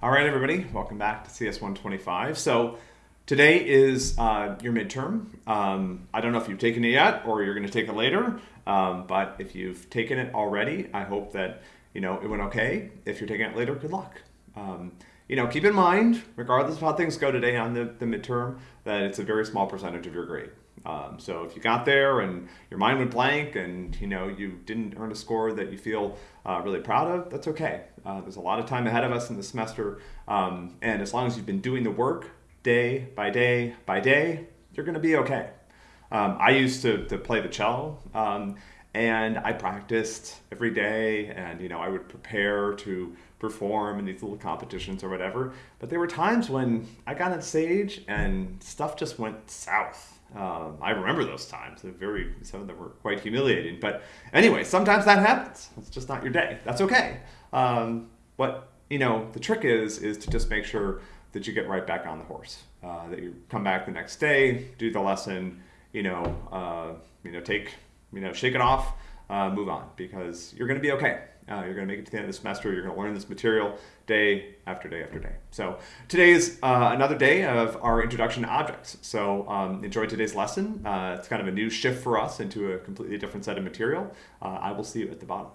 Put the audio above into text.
All right, everybody, welcome back to CS 125. So today is uh, your midterm. Um, I don't know if you've taken it yet or you're going to take it later, um, but if you've taken it already, I hope that you know it went okay. If you're taking it later, good luck. Um, you know, keep in mind, regardless of how things go today on the, the midterm, that it's a very small percentage of your grade. Um, so if you got there and your mind went blank and you know you didn't earn a score that you feel uh, really proud of, that's okay. Uh, there's a lot of time ahead of us in the semester, um, and as long as you've been doing the work day by day by day, you're going to be okay. Um, I used to, to play the cello, um, and I practiced every day, and you know I would prepare to perform in these little competitions or whatever. But there were times when I got on stage and stuff just went south um, I remember those times. They're very some of them were quite humiliating. But anyway, sometimes that happens. It's just not your day. That's okay. Um, what you know, the trick is is to just make sure that you get right back on the horse. Uh, that you come back the next day, do the lesson. You know, uh, you know, take you know, shake it off, uh, move on because you're going to be okay. Uh, you're going to make it to the end of the semester. You're going to learn this material day after day after day. So today is uh, another day of our introduction to objects. So um, enjoy today's lesson. Uh, it's kind of a new shift for us into a completely different set of material. Uh, I will see you at the bottom.